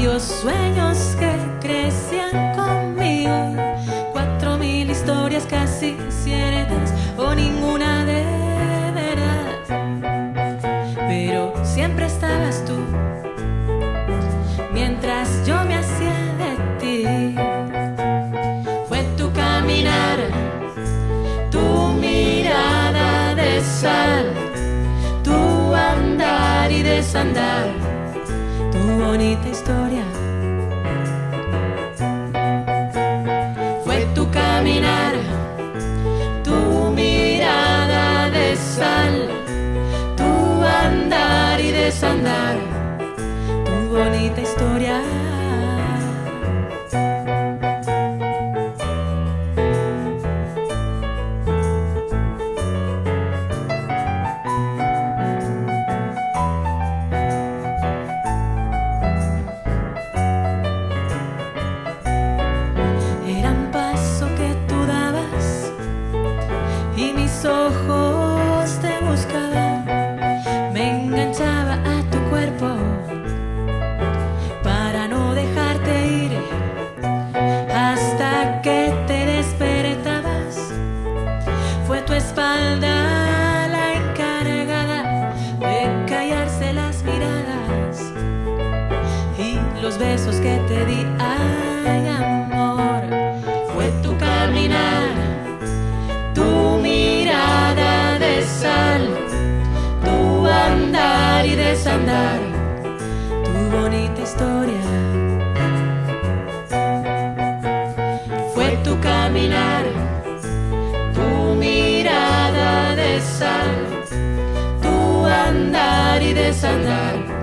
aquellos sueños que crecían conmigo. Cuatro mil historias casi ciertas o ninguna de veras. Pero siempre estabas tú mientras yo me hacía de ti. Fue tu caminar, tu mirada de sal, tu andar y desandar bonita historia. Ojos te buscaban. Me enganchaba a tu cuerpo para no dejarte ir hasta que te despertabas. Fue tu espalda la encargada de callarse las miradas y los besos que te di, ay Fue tu caminar, tu mirada de sal, tu andar y desandar